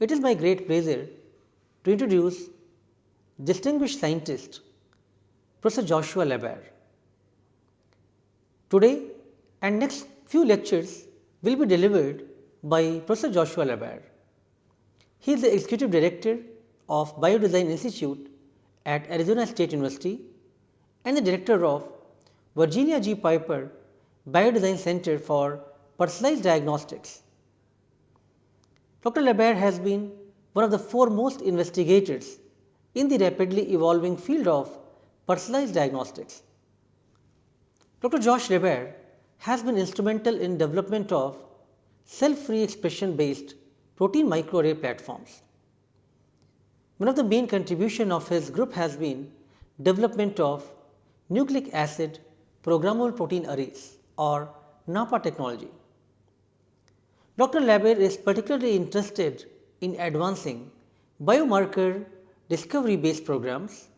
it is my great pleasure to introduce distinguished scientist Professor Joshua LaBaer. Today and next few lectures will be delivered by Professor Joshua LaBaer. He is the Executive Director of Biodesign Institute at Arizona State University and the Director of Virginia G. Piper Biodesign Center for Personalized Diagnostics. Dr. LaBaer has been one of the foremost investigators in the rapidly evolving field of personalized diagnostics. Dr. Josh LaBaer has been instrumental in development of cell-free expression based protein microarray platforms. One of the main contribution of his group has been development of nucleic acid programmable protein arrays or NAPA technology. Dr. LaBaer is particularly interested in advancing biomarker discovery based programs,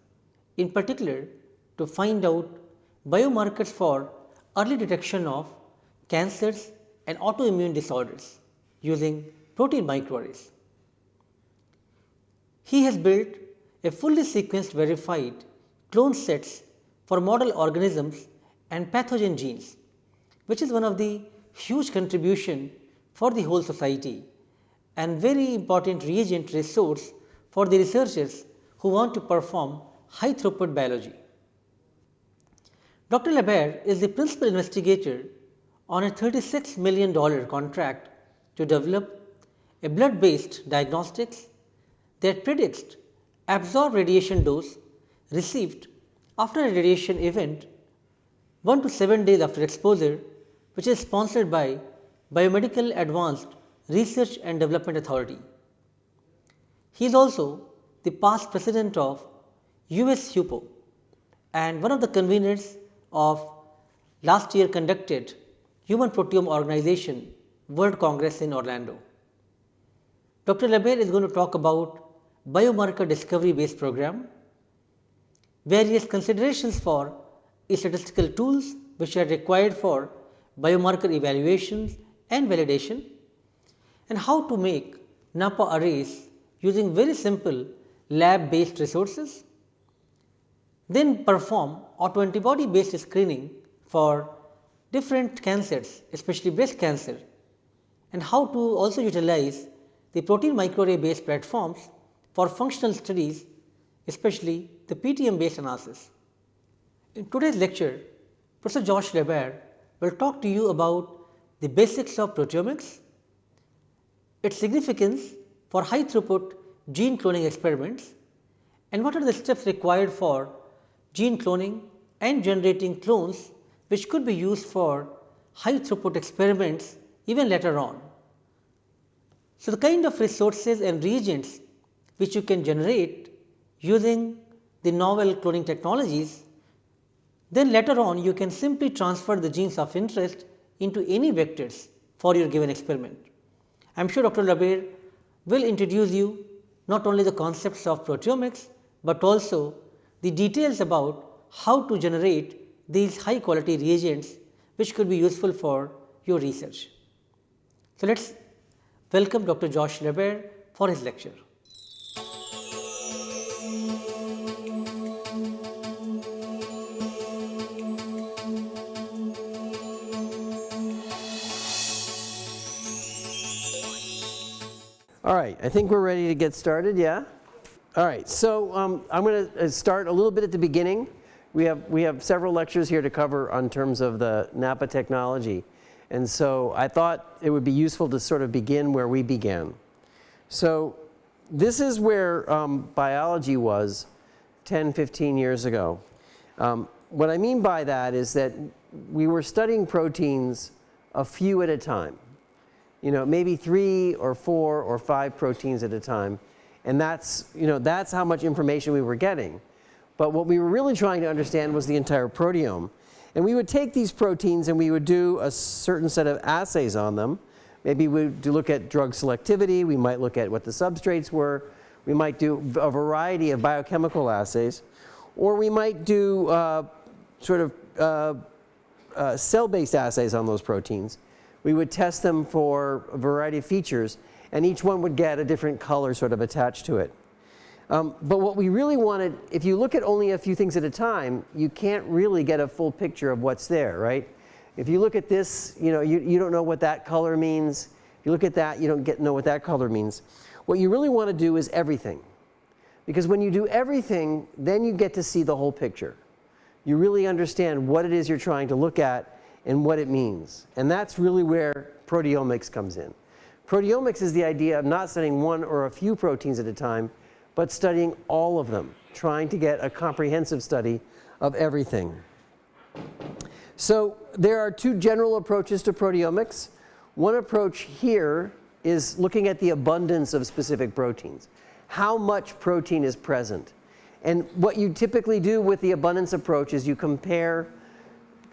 in particular to find out biomarkers for early detection of cancers and autoimmune disorders using protein microarrays. He has built a fully sequenced verified clone sets for model organisms and pathogen genes, which is one of the huge contribution for the whole society and very important reagent resource for the researchers who want to perform high throughput biology. Dr. LaBaer is the principal investigator on a $36 million contract to develop a blood based diagnostics that predicts absorbed radiation dose received after a radiation event 1 to 7 days after exposure which is sponsored by Biomedical Advanced Research and Development Authority. He is also the past president of US HUPO and one of the conveners of last year conducted Human Proteome Organization World Congress in Orlando. Dr. LaBaer is going to talk about biomarker discovery based program, various considerations for statistical tools which are required for biomarker evaluations and validation and how to make NAPPA arrays using very simple lab based resources, then perform autoantibody based screening for different cancers especially breast cancer and how to also utilize the protein microarray based platforms for functional studies especially the PTM based analysis. In today's lecture, Professor Josh LaBaer will talk to you about the basics of proteomics, its significance for high throughput gene cloning experiments and what are the steps required for gene cloning and generating clones which could be used for high throughput experiments even later on. So, the kind of resources and reagents which you can generate using the novel cloning technologies, then later on you can simply transfer the genes of interest into any vectors for your given experiment. I am sure Dr. LaBaer will introduce you not only the concepts of proteomics, but also the details about how to generate these high quality reagents which could be useful for your research. So, let us welcome Dr. Josh LaBaer for his lecture. All right, I think we're ready to get started, yeah? All right, so um, I'm going to uh, start a little bit at the beginning. We have, we have several lectures here to cover on terms of the Napa technology. And so I thought it would be useful to sort of begin where we began. So this is where um, biology was 10, 15 years ago. Um, what I mean by that is that we were studying proteins a few at a time you know, maybe three or four or five proteins at a time. And that's, you know, that's how much information we were getting. But what we were really trying to understand was the entire proteome. And we would take these proteins and we would do a certain set of assays on them. Maybe we would look at drug selectivity, we might look at what the substrates were, we might do a variety of biochemical assays, or we might do uh, sort of uh, uh, cell-based assays on those proteins We would test them for a variety of features, and each one would get a different color sort of attached to it. Um, but what we really wanted, if you look at only a few things at a time, you can't really get a full picture of what's there, right? If you look at this, you know, you, you don't know what that color means. If you look at that, you don't get know what that color means. What you really want to do is everything. Because when you do everything, then you get to see the whole picture. You really understand what it is you're trying to look at and what it means. And that's really where proteomics comes in. Proteomics is the idea of not studying one or a few proteins at a time, but studying all of them, trying to get a comprehensive study of everything. So there are two general approaches to proteomics. One approach here is looking at the abundance of specific proteins. How much protein is present? And what you typically do with the abundance approach is you compare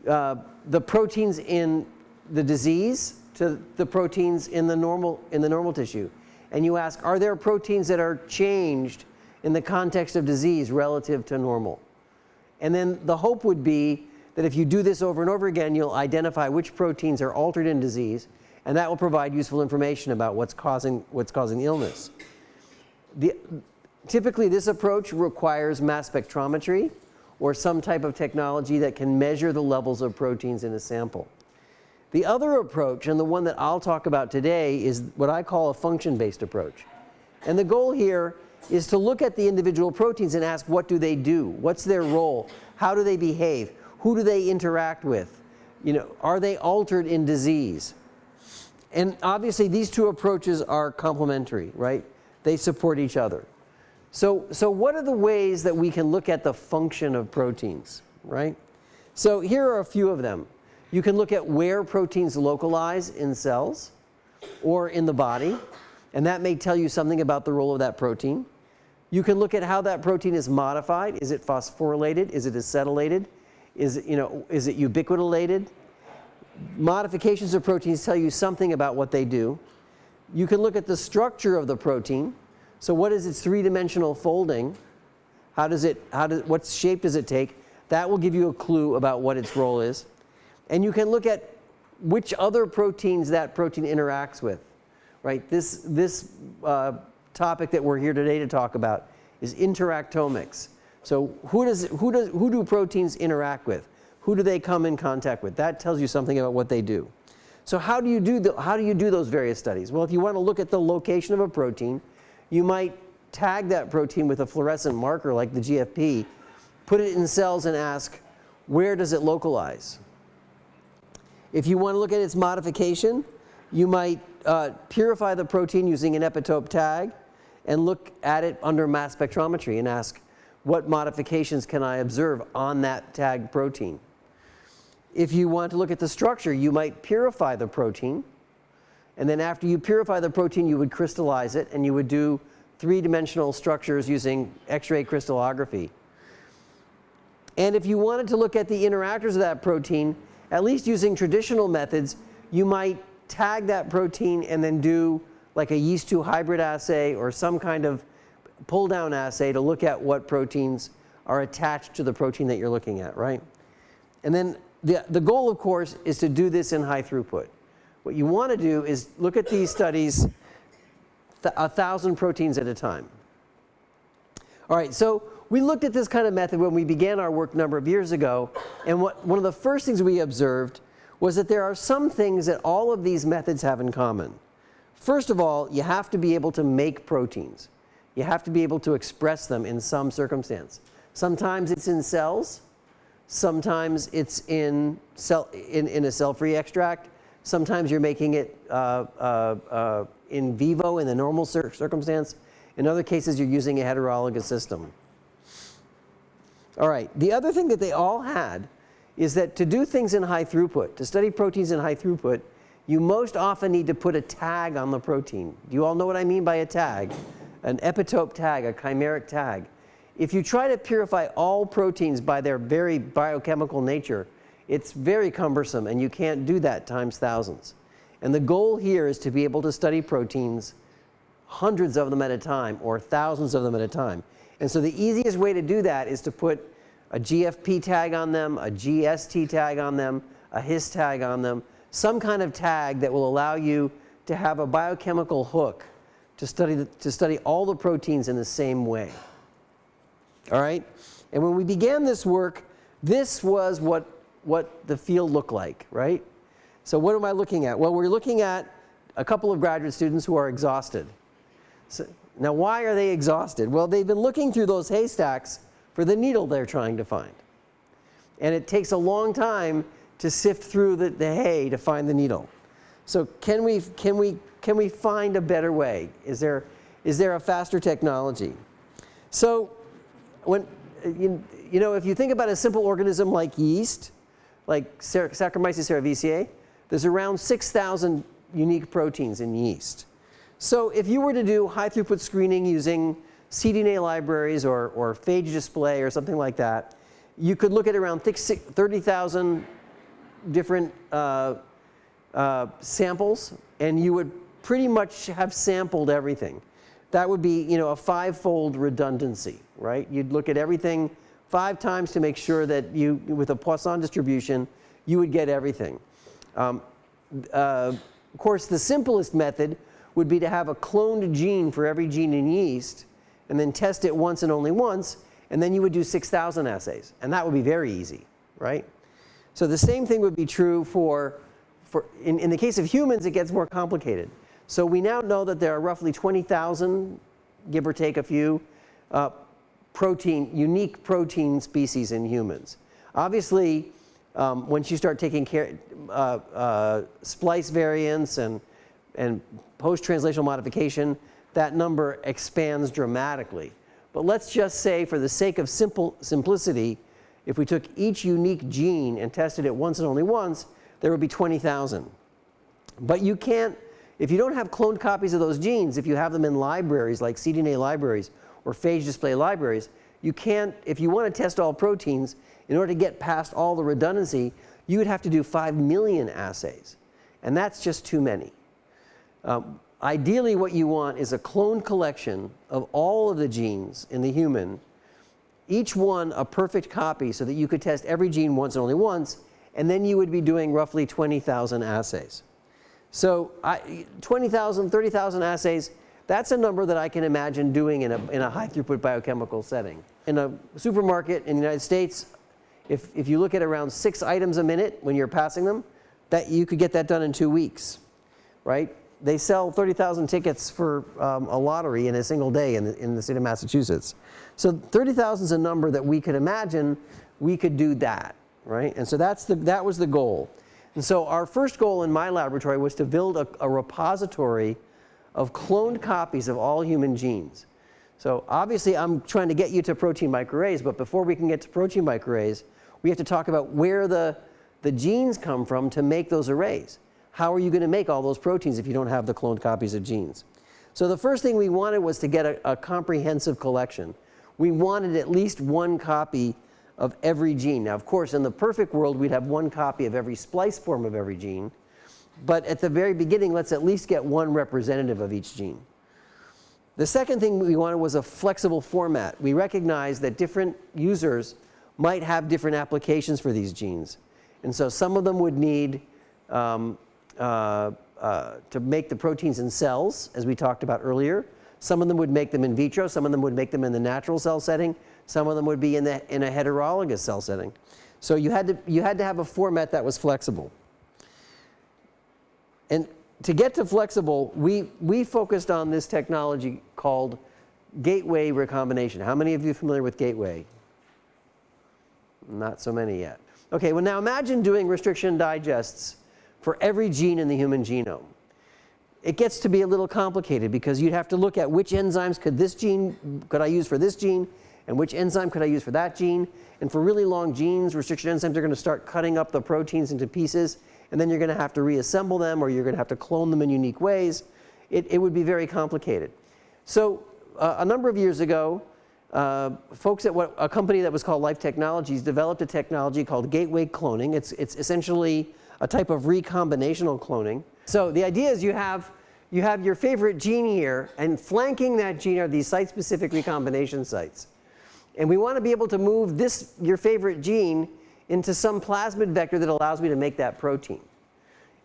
uh, the proteins in the disease to the proteins in the normal in the normal tissue. And you ask, are there proteins that are changed in the context of disease relative to normal? And then the hope would be that if you do this over and over again, you'll identify which proteins are altered in disease, and that will provide useful information about what's causing, what's causing illness. The, typically, this approach requires mass spectrometry or some type of technology that can measure the levels of proteins in a sample. The other approach, and the one that I'll talk about today, is what I call a function-based approach. And the goal here is to look at the individual proteins and ask what do they do? What's their role? How do they behave? Who do they interact with? You know, are they altered in disease? And obviously these two approaches are complementary, right? They support each other. So, so what are the ways that we can look at the function of proteins, right? So here are a few of them. You can look at where proteins localize in cells or in the body, and that may tell you something about the role of that protein. You can look at how that protein is modified. Is it phosphorylated? Is it acetylated? Is it, you know, is it ubiquitinated? Modifications of proteins tell you something about what they do. You can look at the structure of the protein. So what is its three-dimensional folding? How does it, how does, what shape does it take? That will give you a clue about what its role is. And you can look at which other proteins that protein interacts with, right? This, this uh, topic that we're here today to talk about is interactomics. So who, does, who, does, who do proteins interact with? Who do they come in contact with? That tells you something about what they do. So how do you do, the, how do, you do those various studies? Well, if you want to look at the location of a protein, you might tag that protein with a fluorescent marker like the GFP, put it in cells and ask, where does it localize? If you want to look at its modification, you might uh, purify the protein using an epitope tag and look at it under mass spectrometry and ask, what modifications can I observe on that tagged protein? If you want to look at the structure, you might purify the protein. And then after you purify the protein, you would crystallize it and you would do three-dimensional structures using X-ray crystallography. And if you wanted to look at the interactors of that protein, at least using traditional methods, you might tag that protein and then do like a yeast 2 hybrid assay or some kind of pull down assay to look at what proteins are attached to the protein that you're looking at, right? And then the, the goal, of course, is to do this in high throughput. What you want to do is look at these studies th a thousand proteins at a time. All right, so we looked at this kind of method when we began our work a number of years ago, and what, one of the first things we observed was that there are some things that all of these methods have in common. First of all, you have to be able to make proteins. You have to be able to express them in some circumstance. Sometimes it's in cells, sometimes it's in, cell, in, in a cell-free extract, sometimes you're making it uh, uh, uh, in vivo in the normal cir circumstance. In other cases, you're using a heterologous system. All right, the other thing that they all had is that to do things in high throughput, to study proteins in high throughput, you most often need to put a tag on the protein. Do you all know what I mean by a tag? An epitope tag, a chimeric tag. If you try to purify all proteins by their very biochemical nature, it's very cumbersome and you can't do that times thousands. And the goal here is to be able to study proteins, hundreds of them at a time or thousands of them at a time. And so the easiest way to do that is to put a GFP tag on them, a GST tag on them, a HIS tag on them, some kind of tag that will allow you to have a biochemical hook to study, the, to study all the proteins in the same way. All right? And when we began this work, this was what, what the field looked like, right? So what am I looking at? Well, we're looking at a couple of graduate students who are exhausted. So, now, why are they exhausted? Well, they've been looking through those haystacks for the needle they're trying to find. And it takes a long time to sift through the, the hay to find the needle. So can we, can, we, can we find a better way? Is there, is there a faster technology? So when, you, you know, if you think about a simple organism like yeast, like Saccharomyces cerevisiae, there's around 6,000 unique proteins in yeast. So if you were to do high throughput screening using cDNA libraries or, or phage display or something like that, you could look at around 30,000 different uh, uh, samples and you would pretty much have sampled everything. That would be, you know, a five-fold redundancy, right? You'd look at everything five times to make sure that you, with a Poisson distribution, you would get everything. Um, uh, of course, the simplest method would be to have a cloned gene for every gene in yeast and then test it once and only once, and then you would do 6,000 assays. And that would be very easy, right? So the same thing would be true for, for in, in the case of humans, it gets more complicated. So we now know that there are roughly 20,000, give or take a few, uh, protein, unique protein species in humans. Obviously, um, once you start taking care, uh, uh, splice variants and, and post-translational modification, that number expands dramatically. But let's just say for the sake of simple simplicity, if we took each unique gene and tested it once and only once, there would be 20,000. But you can't if you don't have cloned copies of those genes, if you have them in libraries like cDNA libraries or phage display libraries, you can't, if you want to test all proteins, in order to get past all the redundancy, you would have to do 5 million assays. And that's just too many. Um, ideally, what you want is a cloned collection of all of the genes in the human, each one a perfect copy so that you could test every gene once and only once, and then you would be doing roughly 20,000 assays. So 20,000, 30,000 assays, that's a number that I can imagine doing in a, in a high throughput biochemical setting. In a supermarket in the United States, if, if you look at around six items a minute when you're passing them, that you could get that done in two weeks, right? They sell 30,000 tickets for um, a lottery in a single day in the, in the state of Massachusetts. So 30,000 is a number that we could imagine we could do that, right? And so that's the, that was the goal. And so our first goal in my laboratory was to build a, a repository of cloned copies of all human genes. So obviously I'm trying to get you to protein microarrays, but before we can get to protein microarrays, we have to talk about where the, the genes come from to make those arrays. How are you going to make all those proteins if you don't have the cloned copies of genes? So the first thing we wanted was to get a, a comprehensive collection. We wanted at least one copy of every gene. Now, of course, in the perfect world, we'd have one copy of every splice form of every gene. But at the very beginning, let's at least get one representative of each gene. The second thing we wanted was a flexible format. We recognized that different users might have different applications for these genes. And so some of them would need um, uh, uh, to make the proteins in cells, as we talked about earlier. Some of them would make them in vitro. Some of them would make them in the natural cell setting. Some of them would be in, the, in a heterologous cell setting. So you had, to, you had to have a format that was flexible. And to get to flexible, we, we focused on this technology called gateway recombination. How many of you are familiar with gateway? Not so many yet. Okay, well now imagine doing restriction digests for every gene in the human genome. It gets to be a little complicated because you'd have to look at which enzymes could this gene, could I use for this gene, and which enzyme could I use for that gene. And for really long genes, restriction enzymes are going to start cutting up the proteins into pieces, and then you're going to have to reassemble them or you're going to have to clone them in unique ways. It, it would be very complicated. So uh, a number of years ago, uh, folks at what, a company that was called Life Technologies developed a technology called gateway cloning. It's, it's essentially a type of recombinational cloning. So the idea is you have, you have your favorite gene here, and flanking that gene are these site-specific recombination sites. And we want to be able to move this, your favorite gene, into some plasmid vector that allows me to make that protein.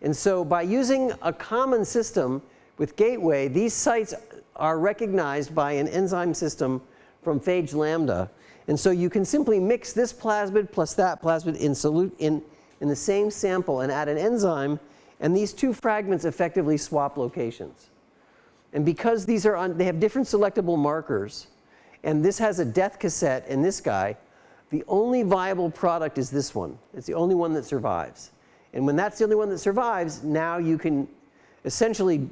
And so by using a common system with Gateway, these sites are recognized by an enzyme system from phage lambda. And so you can simply mix this plasmid plus that plasmid in, solute, in, in the same sample and add an enzyme, and these two fragments effectively swap locations. And because these are on, they have different selectable markers, and this has a death cassette in this guy, the only viable product is this one. It's the only one that survives. And when that's the only one that survives, now you can essentially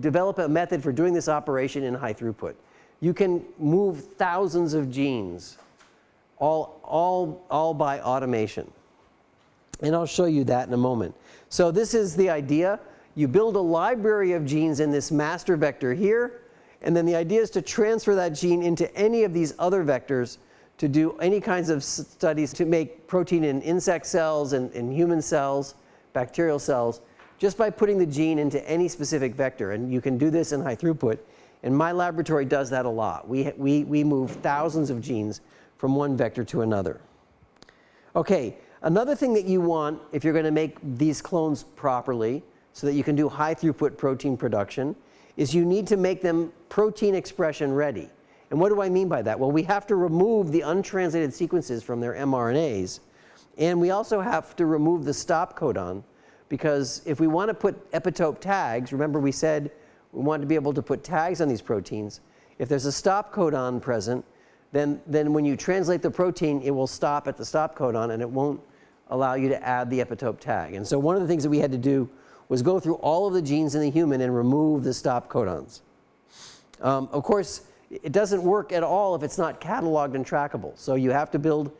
develop a method for doing this operation in high throughput. You can move thousands of genes all, all, all by automation. And I'll show you that in a moment. So this is the idea. You build a library of genes in this master vector here. And then the idea is to transfer that gene into any of these other vectors to do any kinds of studies to make protein in insect cells and in human cells, bacterial cells, just by putting the gene into any specific vector. And you can do this in high throughput. And my laboratory does that a lot. We, we, we move thousands of genes from one vector to another. Okay, another thing that you want if you're going to make these clones properly so that you can do high throughput protein production is you need to make them protein expression ready. And what do I mean by that? Well, we have to remove the untranslated sequences from their mRNAs. And we also have to remove the stop codon because if we want to put epitope tags, remember we said we want to be able to put tags on these proteins. If there's a stop codon present, then, then when you translate the protein, it will stop at the stop codon and it won't allow you to add the epitope tag. And so one of the things that we had to do was go through all of the genes in the human and remove the stop codons. Um, of course, it doesn't work at all if it's not cataloged and trackable. So you have to build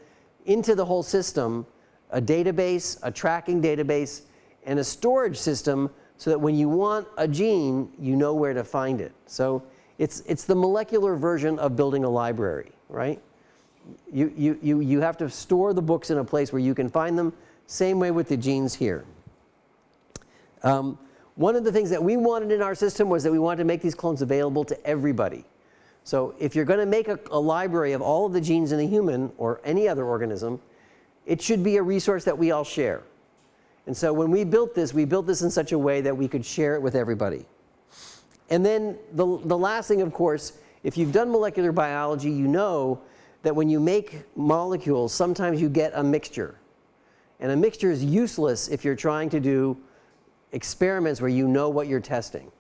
into the whole system a database, a tracking database, and a storage system so that when you want a gene, you know where to find it. So it's, it's the molecular version of building a library, right? You, you, you, you have to store the books in a place where you can find them. Same way with the genes here. Um, one of the things that we wanted in our system was that we wanted to make these clones available to everybody. So if you're going to make a, a, library of all of the genes in a human or any other organism, it should be a resource that we all share. And so when we built this, we built this in such a way that we could share it with everybody. And then the, the last thing, of course, if you've done molecular biology, you know that when you make molecules, sometimes you get a mixture. And a mixture is useless if you're trying to do experiments where you know what you're testing.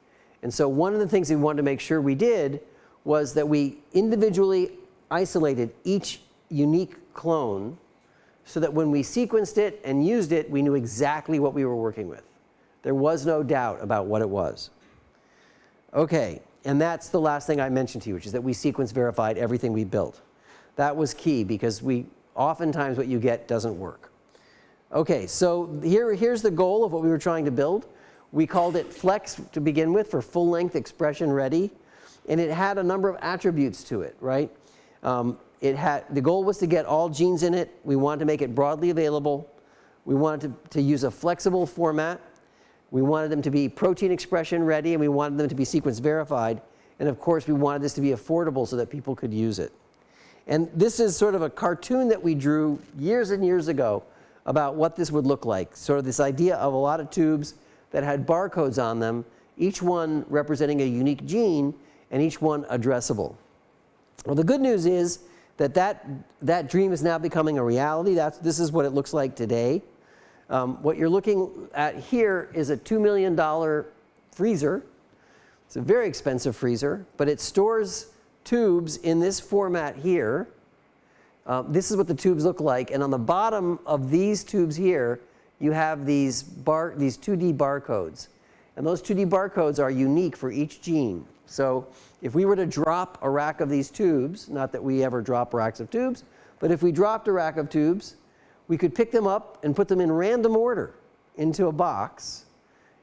And so one of the things we wanted to make sure we did was that we individually isolated each unique clone so that when we sequenced it and used it, we knew exactly what we were working with. There was no doubt about what it was. Okay, and that's the last thing I mentioned to you, which is that we sequence verified everything we built. That was key because we oftentimes what you get doesn't work. Okay, so here, here's the goal of what we were trying to build. We called it Flex to begin with for full length expression ready. And it had a number of attributes to it, right? Um, it had, the goal was to get all genes in it. We wanted to make it broadly available. We wanted to, to use a flexible format. We wanted them to be protein expression ready and we wanted them to be sequence verified. And of course, we wanted this to be affordable so that people could use it. And this is sort of a cartoon that we drew years and years ago about what this would look like. Sort of this idea of a lot of tubes that had barcodes on them, each one representing a unique gene and each one addressable. Well, the good news is that that, that dream is now becoming a reality. That's, this is what it looks like today. Um, what you're looking at here is a $2 million freezer. It's a very expensive freezer, but it stores tubes in this format here. Uh, this is what the tubes look like. And on the bottom of these tubes here, you have these, bar, these 2D barcodes. And those 2D barcodes are unique for each gene. So if we were to drop a rack of these tubes, not that we ever drop racks of tubes, but if we dropped a rack of tubes we could pick them up and put them in random order into a box.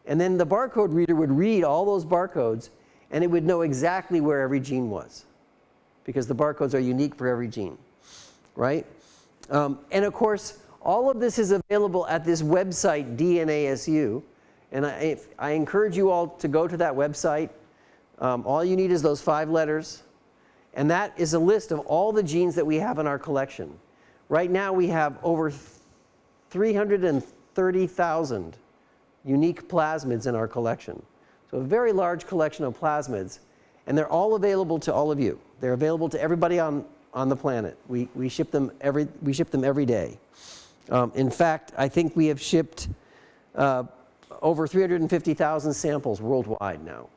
And then the barcode reader would read all those barcodes and it would know exactly where every gene was because the barcodes are unique for every gene, right? Um, and of course, all of this is available at this website, DNASU. And I, I encourage you all to go to that website. Um, all you need is those five letters. And that is a list of all the genes that we have in our collection. Right now we have over 330,000 unique plasmids in our collection. So a very large collection of plasmids, and they're all available to all of you. They're available to everybody on, on the planet. We, we, ship them every, we ship them every day. Um, in fact, I think we have shipped uh, over 350,000 samples worldwide now.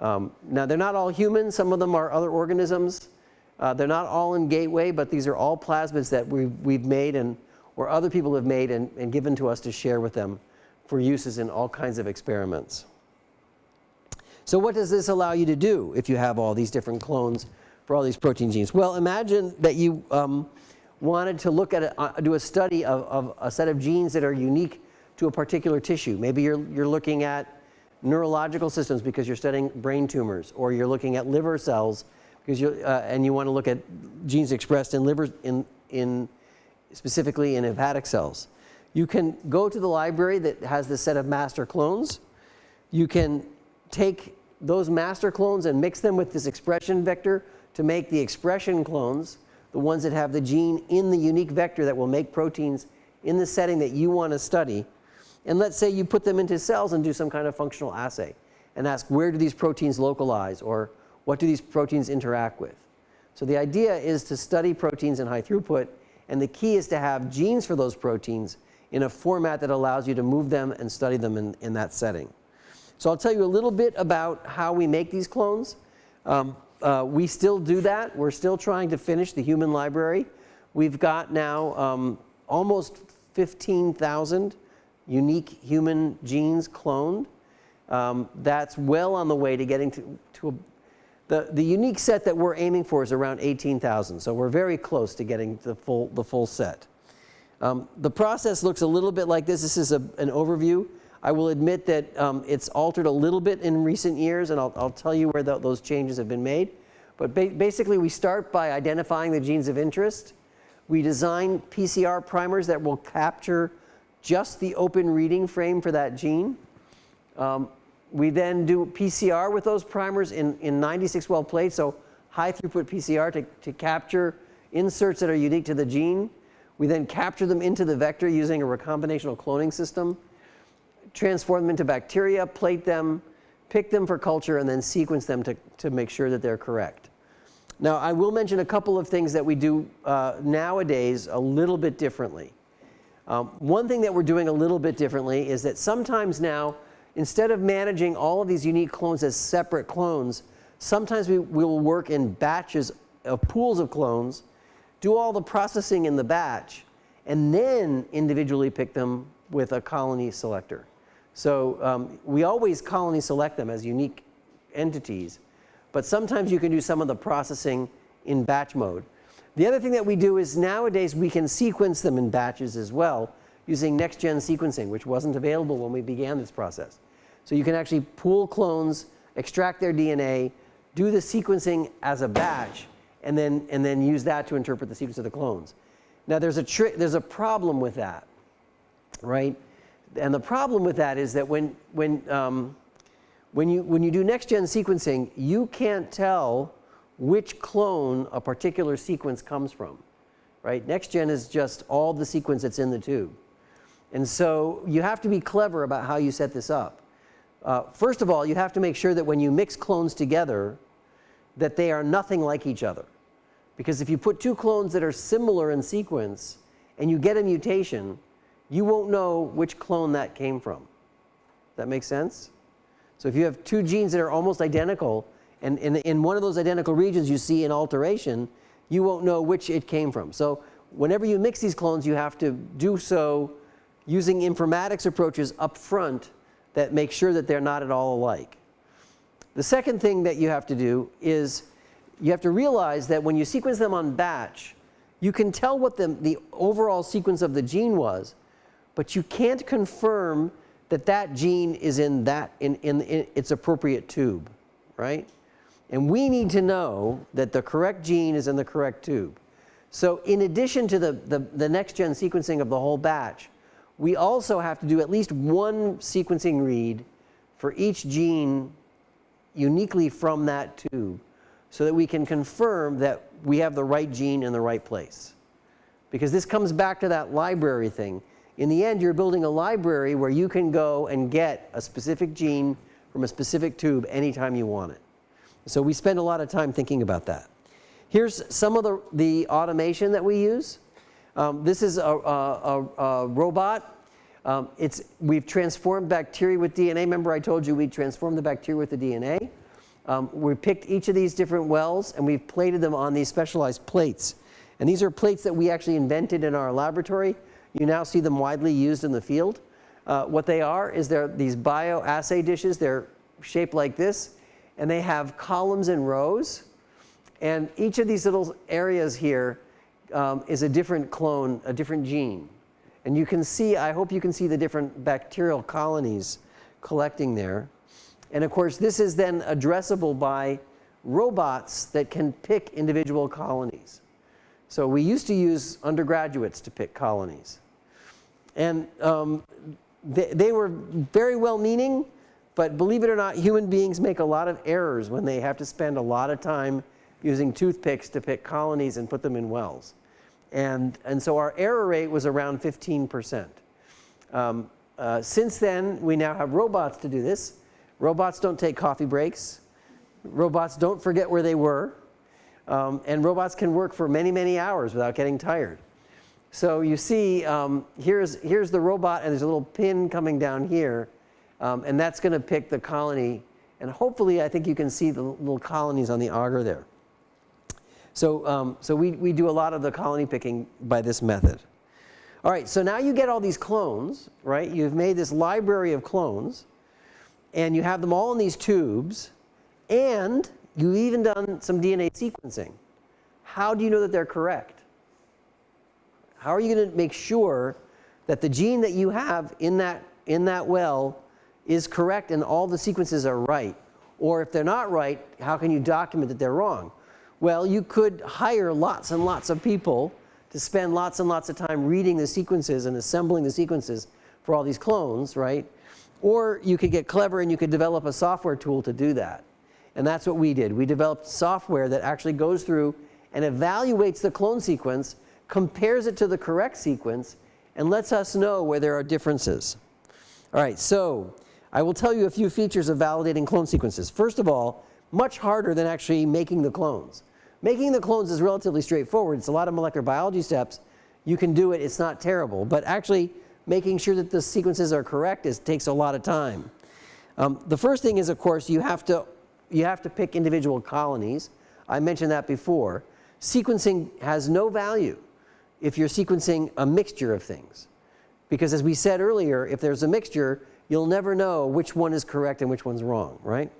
Um, now, they're not all human, Some of them are other organisms. Uh, they're not all in Gateway, but these are all plasmids that we've, we've made and, or other people have made and, and given to us to share with them for uses in all kinds of experiments. So what does this allow you to do if you have all these different clones for all these protein genes? Well, imagine that you um, wanted to look at, a, uh, do a study of, of, a set of genes that are unique to a particular tissue. Maybe you're, you're looking at neurological systems because you're studying brain tumors, or you're looking at liver cells because you uh, and you want to look at genes expressed in liver in in specifically in hepatic cells. You can go to the library that has this set of master clones. You can take those master clones and mix them with this expression vector to make the expression clones, the ones that have the gene in the unique vector that will make proteins in the setting that you want to study. And let's say you put them into cells and do some kind of functional assay and ask where do these proteins localize or what do these proteins interact with. So the idea is to study proteins in high throughput and the key is to have genes for those proteins in a format that allows you to move them and study them in, in that setting. So I'll tell you a little bit about how we make these clones. Um, uh, we still do that. We're still trying to finish the human library. We've got now um, almost 15,000 unique human genes cloned. Um, that's well on the way to getting to, to a, the, the unique set that we're aiming for is around 18,000. So we're very close to getting the full, the full set. Um, the process looks a little bit like this. This is a, an overview. I will admit that um, it's altered a little bit in recent years, and I'll, I'll tell you where the, those changes have been made. But ba basically, we start by identifying the genes of interest. We design PCR primers that will capture just the open reading frame for that gene. Um, we then do PCR with those primers in, in 96 well plates, so high throughput PCR to, to capture inserts that are unique to the gene. We then capture them into the vector using a recombinational cloning system, transform them into bacteria, plate them, pick them for culture, and then sequence them to, to make sure that they're correct. Now, I will mention a couple of things that we do uh, nowadays a little bit differently. Um, one thing that we're doing a little bit differently is that sometimes now, instead of managing all of these unique clones as separate clones, sometimes we will work in batches of pools of clones, do all the processing in the batch, and then individually pick them with a colony selector. So um, we always colony select them as unique entities, but sometimes you can do some of the processing in batch mode. The other thing that we do is nowadays we can sequence them in batches as well using next-gen sequencing, which wasn't available when we began this process. So you can actually pool clones, extract their DNA, do the sequencing as a batch, and then, and then use that to interpret the sequence of the clones. Now there's a, there's a problem with that, right? And the problem with that is that when, when, um, when, you, when you do next-gen sequencing, you can't tell which clone a particular sequence comes from, right? Next-gen is just all the sequence that's in the tube. And so you have to be clever about how you set this up. Uh, first of all, you have to make sure that when you mix clones together, that they are nothing like each other. Because if you put two clones that are similar in sequence and you get a mutation, you won't know which clone that came from. That makes sense? So if you have two genes that are almost identical, and in, in one of those identical regions you see an alteration, you won't know which it came from. So whenever you mix these clones, you have to do so using informatics approaches up front that make sure that they're not at all alike. The second thing that you have to do is you have to realize that when you sequence them on batch, you can tell what the, the overall sequence of the gene was, but you can't confirm that that gene is in that in, in, in its appropriate tube, right? And we need to know that the correct gene is in the correct tube. So in addition to the, the, the next gen sequencing of the whole batch, we also have to do at least one sequencing read for each gene uniquely from that tube so that we can confirm that we have the right gene in the right place. Because this comes back to that library thing. In the end, you're building a library where you can go and get a specific gene from a specific tube anytime you want it. So we spend a lot of time thinking about that. Here's some of the, the automation that we use. Um, this is a, a, a, a robot. Um, it's, we've transformed bacteria with DNA. Remember I told you we transformed the bacteria with the DNA. Um, we picked each of these different wells and we've plated them on these specialized plates. And these are plates that we actually invented in our laboratory. You now see them widely used in the field. Uh, what they are is they're these bioassay dishes. They're shaped like this and they have columns and rows. And each of these little areas here um, is a different clone, a different gene. And you can see, I hope you can see the different bacterial colonies collecting there. And of course, this is then addressable by robots that can pick individual colonies. So we used to use undergraduates to pick colonies. And um, they, they were very well meaning, but believe it or not, human beings make a lot of errors when they have to spend a lot of time using toothpicks to pick colonies and put them in wells. And, and so our error rate was around 15%. Um, uh, since then, we now have robots to do this. Robots don't take coffee breaks. Robots don't forget where they were. Um, and robots can work for many, many hours without getting tired. So you see, um, here's, here's the robot, and there's a little pin coming down here. Um, and that's going to pick the colony. And hopefully, I think you can see the little colonies on the auger there. So, um, so we, we do a lot of the colony picking by this method. All right, so now you get all these clones, right? You've made this library of clones, and you have them all in these tubes, and You've even done some DNA sequencing. How do you know that they're correct? How are you going to make sure that the gene that you have in that, in that well is correct and all the sequences are right? Or if they're not right, how can you document that they're wrong? Well, you could hire lots and lots of people to spend lots and lots of time reading the sequences and assembling the sequences for all these clones, right? Or you could get clever and you could develop a software tool to do that. And that's what we did. We developed software that actually goes through and evaluates the clone sequence, compares it to the correct sequence, and lets us know where there are differences. All right, so I will tell you a few features of validating clone sequences. First of all, much harder than actually making the clones. Making the clones is relatively straightforward. It's a lot of molecular biology steps. You can do it. It's not terrible. But actually making sure that the sequences are correct is, takes a lot of time. Um, the first thing is, of course, you have to you have to pick individual colonies. I mentioned that before. Sequencing has no value if you're sequencing a mixture of things. Because as we said earlier, if there's a mixture, you'll never know which one is correct and which one's wrong, right?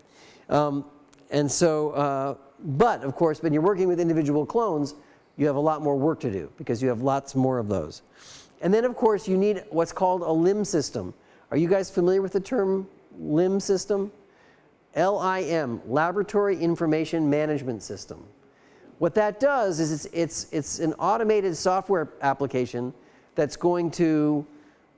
Um, and so, uh, but of course, when you're working with individual clones, you have a lot more work to do because you have lots more of those. And then of course, you need what's called a limb system. Are you guys familiar with the term limb system? LIM, Laboratory Information Management System. What that does is it's, it's, it's an automated software application that's going to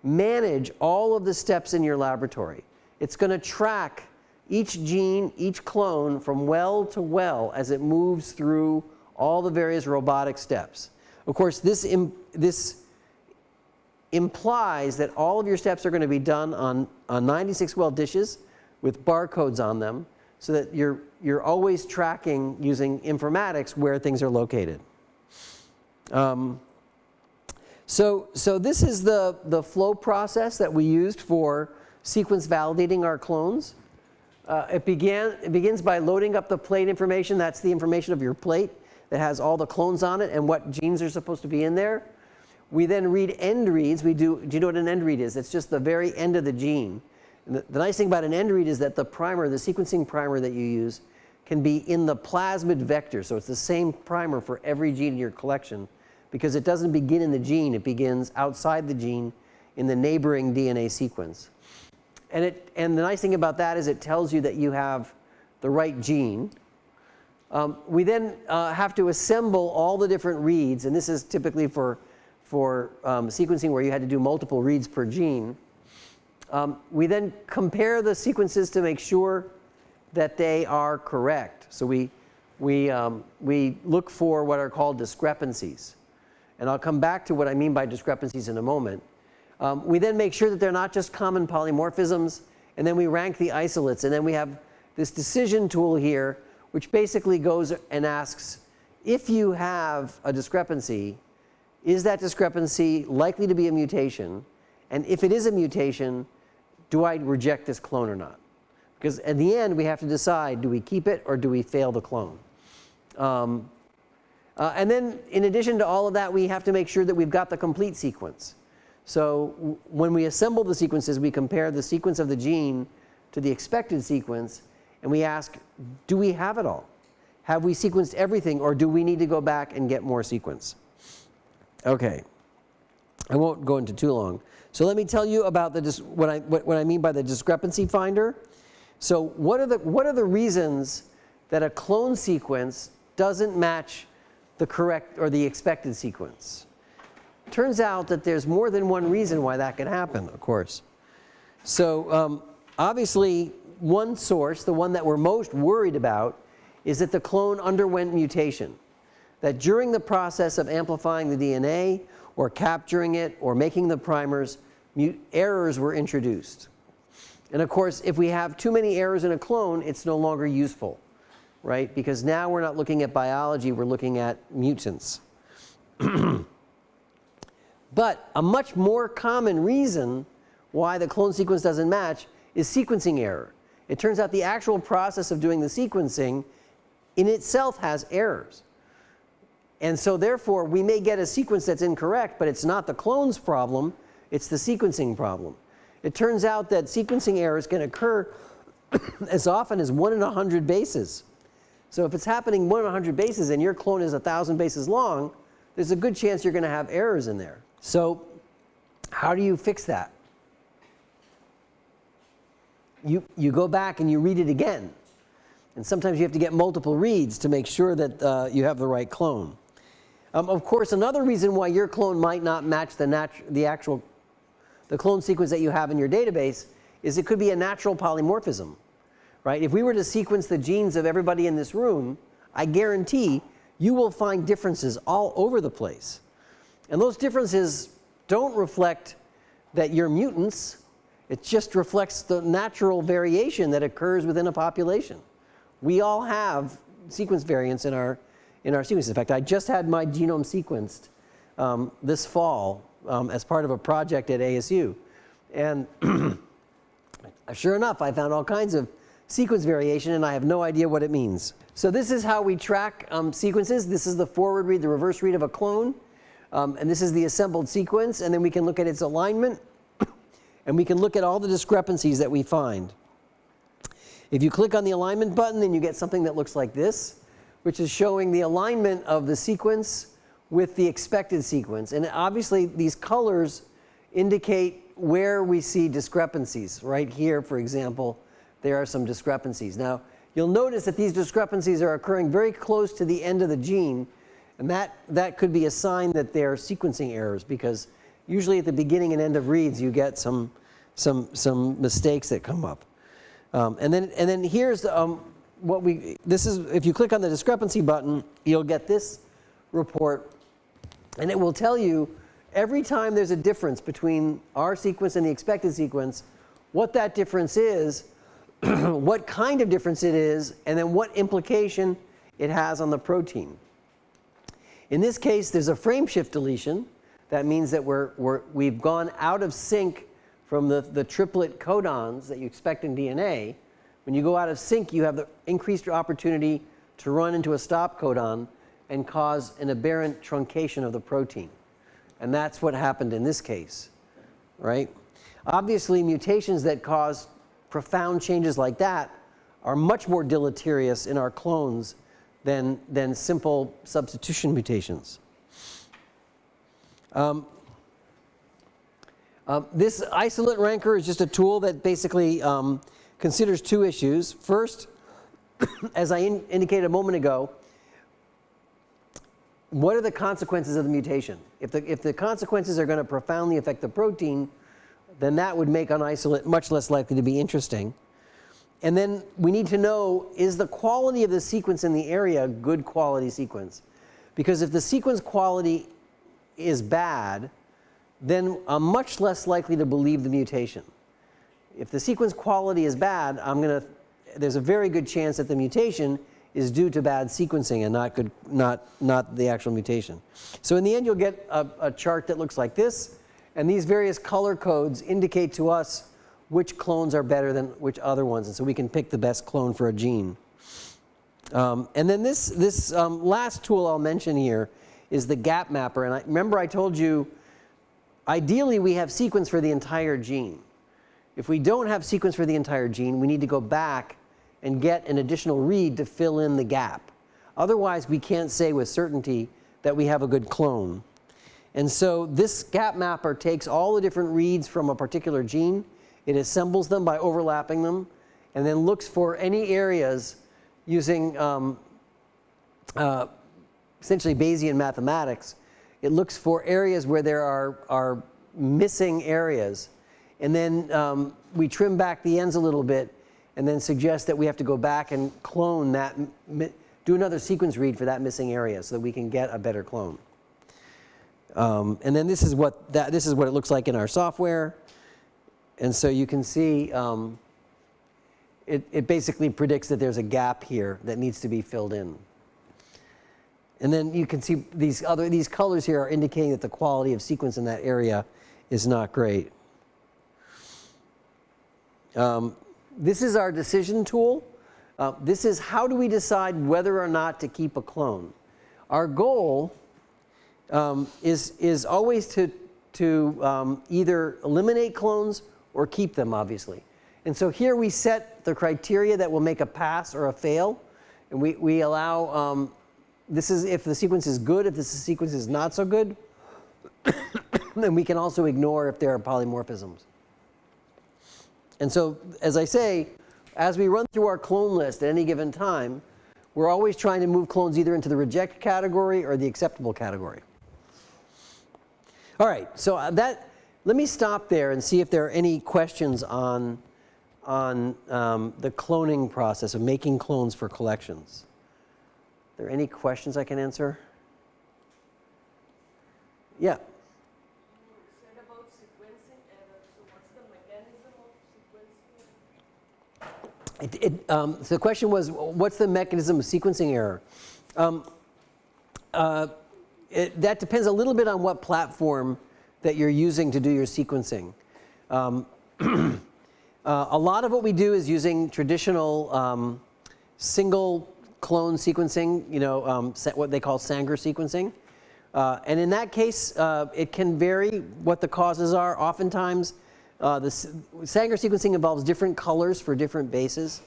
manage all of the steps in your laboratory. It's going to track each gene, each clone from well to well as it moves through all the various robotic steps. Of course, this, Im this implies that all of your steps are going to be done on, on 96 well dishes with barcodes on them so that you're, you're always tracking using informatics where things are located. Um, so, so this is the, the flow process that we used for sequence validating our clones. Uh, it, began, it begins by loading up the plate information. That's the information of your plate that has all the clones on it and what genes are supposed to be in there. We then read end reads. We do, do you know what an end read is? It's just the very end of the gene. The, the, nice thing about an end read is that the primer, the sequencing primer that you use, can be in the plasmid vector. So it's the same primer for every gene in your collection because it doesn't begin in the gene, it begins outside the gene in the neighboring DNA sequence. And, it, and the nice thing about that is it tells you that you have the right gene. Um, we then uh, have to assemble all the different reads, and this is typically for, for um, sequencing where you had to do multiple reads per gene. Um, we then compare the sequences to make sure that they are correct. So we, we, um, we look for what are called discrepancies. And I'll come back to what I mean by discrepancies in a moment. Um, we then make sure that they're not just common polymorphisms, and then we rank the isolates, and then we have this decision tool here, which basically goes and asks if you have a discrepancy, is that discrepancy likely to be a mutation? And if it is a mutation, do I reject this clone or not? Because at the end, we have to decide do we keep it or do we fail the clone? Um, uh, and then, in addition to all of that, we have to make sure that we've got the complete sequence. So, when we assemble the sequences, we compare the sequence of the gene to the expected sequence, and we ask, do we have it all? Have we sequenced everything, or do we need to go back and get more sequence? Okay. I won't go into too long. So let me tell you about the, what, I, what, what I mean by the discrepancy finder. So what are, the, what are the reasons that a clone sequence doesn't match the correct or the expected sequence? Turns out that there's more than one reason why that can happen, of course. So um, obviously, one source, the one that we're most worried about, is that the clone underwent mutation. That during the process of amplifying the DNA or capturing it or making the primers, errors were introduced. And of course, if we have too many errors in a clone, it's no longer useful, right? Because now we're not looking at biology, we're looking at mutants. but a much more common reason why the clone sequence doesn't match is sequencing error. It turns out the actual process of doing the sequencing in itself has errors. And so therefore, we may get a sequence that's incorrect, but it's not the clone's problem, it's the sequencing problem. It turns out that sequencing errors can occur as often as 1 in 100 bases. So if it's happening 1 in 100 bases and your clone is 1,000 bases long, there's a good chance you're going to have errors in there. So how do you fix that? You, you go back and you read it again. And sometimes you have to get multiple reads to make sure that uh, you have the right clone. Um, of course, another reason why your clone might not match the, the actual the clone sequence that you have in your database is it could be a natural polymorphism. Right? If we were to sequence the genes of everybody in this room, I guarantee you will find differences all over the place. And those differences don't reflect that you're mutants. It just reflects the natural variation that occurs within a population. We all have sequence variants in our in our sequences. In fact, I just had my genome sequenced um, this fall um, as part of a project at ASU. And sure enough, I found all kinds of sequence variation and I have no idea what it means. So this is how we track um, sequences. This is the forward read, the reverse read of a clone. Um, and this is the assembled sequence. And then we can look at its alignment. and we can look at all the discrepancies that we find. If you click on the alignment button, then you get something that looks like this which is showing the alignment of the sequence with the expected sequence. And obviously, these colors indicate where we see discrepancies. Right here, for example, there are some discrepancies. Now, you'll notice that these discrepancies are occurring very close to the end of the gene. And that, that could be a sign that they're sequencing errors because usually at the beginning and end of reads, you get some, some, some mistakes that come up. Um, and, then, and then here's um, what we, this is, if you click on the discrepancy button, you'll get this report and it will tell you every time there's a difference between our sequence and the expected sequence, what that difference is, what kind of difference it is, and then what implication it has on the protein. In this case, there's a frame shift deletion. That means that we're, we're, we've gone out of sync from the, the triplet codons that you expect in DNA. When you go out of sync, you have the increased opportunity to run into a stop codon and cause an aberrant truncation of the protein. And that's what happened in this case, right? Obviously, mutations that cause profound changes like that are much more deleterious in our clones than, than simple substitution mutations. Um, uh, this isolate ranker is just a tool that basically um, considers two issues. First, as I in indicated a moment ago, what are the consequences of the mutation? If the, if the consequences are going to profoundly affect the protein, then that would make an isolate much less likely to be interesting. And then we need to know, is the quality of the sequence in the area good quality sequence? Because if the sequence quality is bad, then I'm much less likely to believe the mutation. If the sequence quality is bad, I'm going to, there's a very good chance that the mutation is due to bad sequencing and not, good, not, not the actual mutation. So in the end, you'll get a, a chart that looks like this. And these various color codes indicate to us which clones are better than which other ones. And so we can pick the best clone for a gene. Um, and then this, this um, last tool I'll mention here is the gap mapper. And I, remember I told you, ideally we have sequence for the entire gene. If we don't have sequence for the entire gene, we need to go back and get an additional read to fill in the gap. Otherwise, we can't say with certainty that we have a good clone. And so this gap mapper takes all the different reads from a particular gene, it assembles them by overlapping them, and then looks for any areas using um, uh, essentially Bayesian mathematics. It looks for areas where there are, are missing areas. And then um, we trim back the ends a little bit and then suggest that we have to go back and clone that, do another sequence read for that missing area so that we can get a better clone. Um, and then this is what that this is what it looks like in our software. And so you can see um, it, it basically predicts that there's a gap here that needs to be filled in. And then you can see these other these colors here are indicating that the quality of sequence in that area is not great. Um, this is our decision tool. Uh, this is how do we decide whether or not to keep a clone. Our goal um, is, is always to, to um, either eliminate clones or keep them, obviously. And so here we set the criteria that will make a pass or a fail. And we, we allow, um, this is if the sequence is good, if the sequence is not so good. then we can also ignore if there are polymorphisms. And so, as I say, as we run through our clone list at any given time, we're always trying to move clones either into the reject category or the acceptable category. All right, so uh, that, let me stop there and see if there are any questions on, on um, the cloning process of making clones for collections. Are there any questions I can answer? Yeah. It, it, um, so the question was, what's the mechanism of sequencing error? Um, uh, it, that depends a little bit on what platform that you're using to do your sequencing. Um, uh, a lot of what we do is using traditional um, single clone sequencing, you know, um, what they call Sanger sequencing. Uh, and in that case, uh, it can vary what the causes are. Oftentimes, uh, the Sanger sequencing involves different colors for different bases.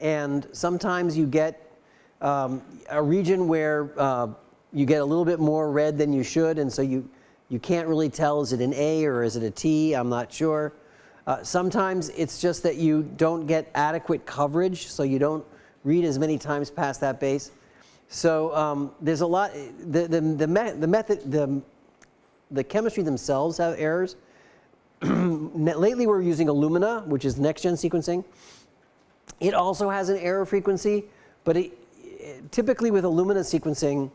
And sometimes you get um, a region where uh, you get a little bit more red than you should. And so you, you can't really tell, is it an A or is it a T? I'm not sure. Uh, sometimes it's just that you don't get adequate coverage. So you don't read as many times past that base. So um, there's a lot, the, the, the, me the method, the, the chemistry themselves have errors. lately we're using Illumina, which is next gen sequencing. It also has an error frequency, but it, typically with Illumina sequencing,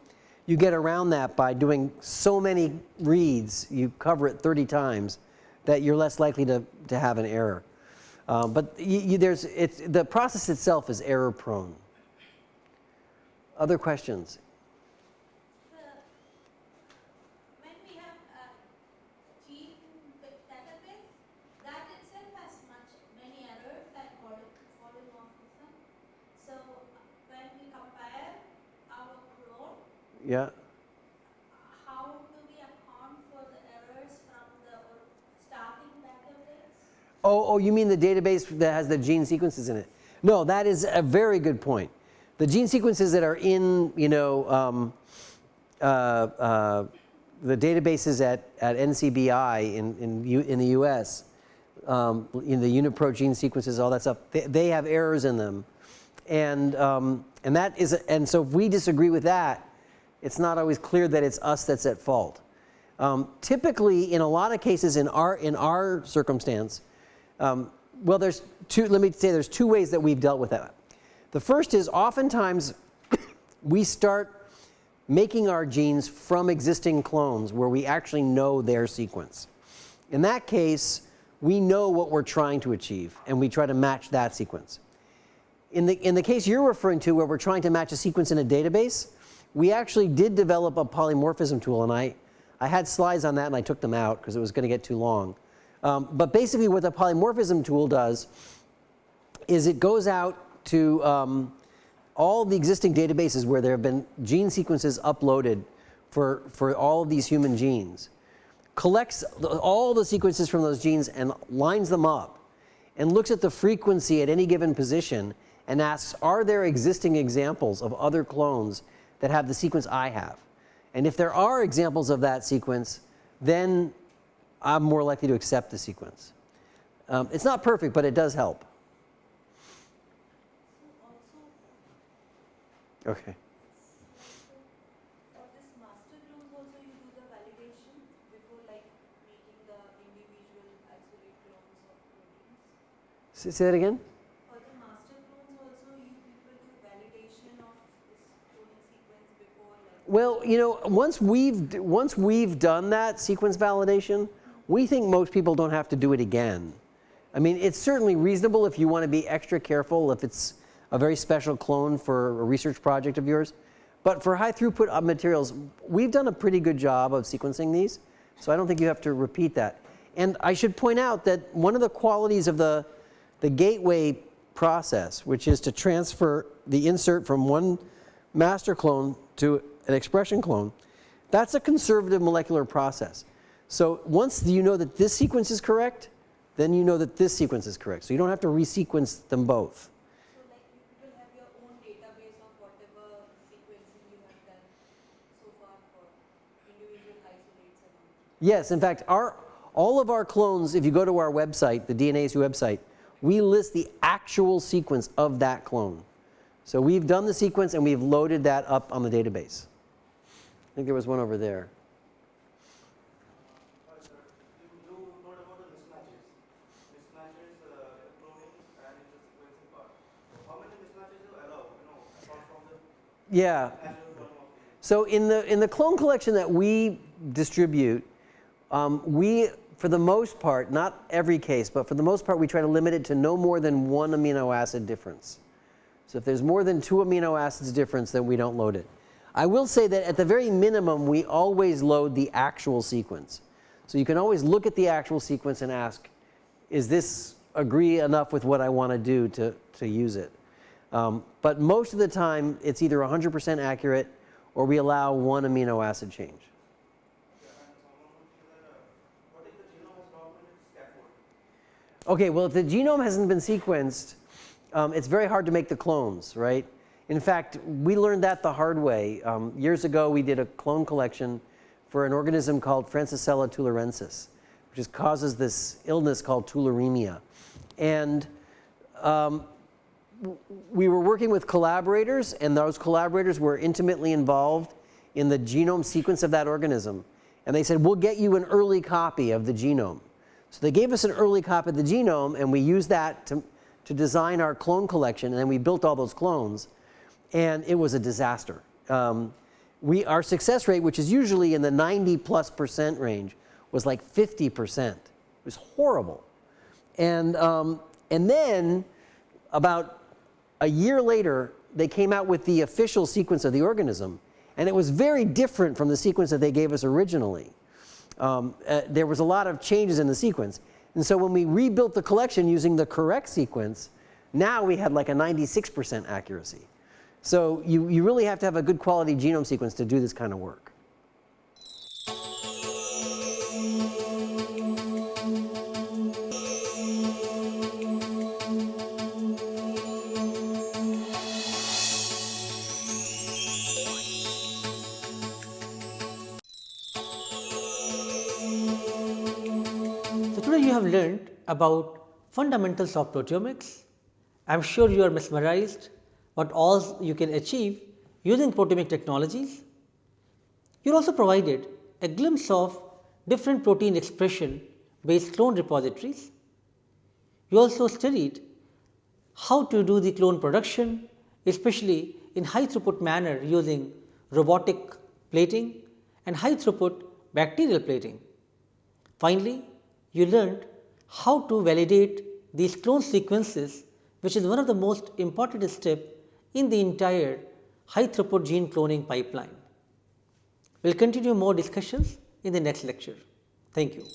you get around that by doing so many reads, you cover it 30 times, that you're less likely to, to have an error. Um, but you, you, there's, it's, the process itself is error prone. Other questions? Yeah. How do we account for the errors from the starting database? Oh, oh, you mean the database that has the gene sequences in it? No, that is a very good point. The gene sequences that are in, you know, um, uh, uh, the databases at, at NCBI in, in, U, in the US, um, in the UniProt gene sequences, all that stuff, they, they have errors in them. And, um, and that is, and so if we disagree with that, it's not always clear that it's us that's at fault. Um, typically, in a lot of cases in our, in our circumstance, um, well, there's two, let me say there's two ways that we've dealt with that. The first is oftentimes we start making our genes from existing clones where we actually know their sequence. In that case, we know what we're trying to achieve and we try to match that sequence. In the, in the case you're referring to where we're trying to match a sequence in a database, we actually did develop a polymorphism tool and I, I had slides on that and I took them out because it was going to get too long. Um, but basically what the polymorphism tool does is it goes out to um, all the existing databases where there have been gene sequences uploaded for, for all of these human genes, collects all the sequences from those genes and lines them up and looks at the frequency at any given position and asks, are there existing examples of other clones that have the sequence I have? And if there are examples of that sequence, then I'm more likely to accept the sequence. Um, it's not perfect, but it does help. Okay. For this master clones also you do the validation before like making the individual isolate clones of proteins? Say, say that again? For the master clones also you people do validation of this cloning sequence before like Well, you know, once we've once we've done that sequence validation, we think most people don't have to do it again. I mean, it's certainly reasonable if you want to be extra careful if it's a very special clone for a research project of yours. But for high throughput uh, materials, we've done a pretty good job of sequencing these, so I don't think you have to repeat that. And I should point out that one of the qualities of the, the gateway process, which is to transfer the insert from one master clone to an expression clone, that's a conservative molecular process. So once you know that this sequence is correct, then you know that this sequence is correct. So you don't have to resequence them both. so like you have your own database of whatever sequencing you have done so far for individual isolates. Yes, in fact, our, all of our clones, if you go to our website, the DNASU website, we list the actual sequence of that clone. So we've done the sequence and we've loaded that up on the database. I think there was one over there. Yeah, So in the, in the clone collection that we distribute, um, we, for the most part, not every case, but for the most part, we try to limit it to no more than one amino acid difference. So if there's more than two amino acids difference, then we don't load it. I will say that at the very minimum, we always load the actual sequence. So you can always look at the actual sequence and ask, is this agree enough with what I want to do to, to use it? Um, but most of the time, it's either 100% accurate or we allow one amino acid change. what if the genome is documented scaffold? Okay, well, if the genome hasn't been sequenced, um, it's very hard to make the clones, right? In fact, we learned that the hard way. Um, years ago, we did a clone collection for an organism called Francisella tularensis, which is, causes this illness called tularemia. And um, we were working with collaborators, and those collaborators were intimately involved in the genome sequence of that organism. And they said, We'll get you an early copy of the genome. So they gave us an early copy of the genome, and we used that to, to design our clone collection, and then we built all those clones. And it was a disaster. Um, we, our success rate, which is usually in the 90 plus percent range, was like 50 percent. It was horrible. And, um, and then, about a year later, they came out with the official sequence of the organism, and it was very different from the sequence that they gave us originally. Um, uh, there was a lot of changes in the sequence. And so when we rebuilt the collection using the correct sequence, now we had like a 96% accuracy. So you, you really have to have a good quality genome sequence to do this kind of work. About fundamentals of proteomics. I am sure you are mesmerized what all you can achieve using proteomic technologies. You are also provided a glimpse of different protein expression based clone repositories. You also studied how to do the clone production, especially in high throughput manner using robotic plating and high throughput bacterial plating. Finally, you learned how to validate these clone sequences which is one of the most important step in the entire high throughput gene cloning pipeline. We will continue more discussions in the next lecture. Thank you.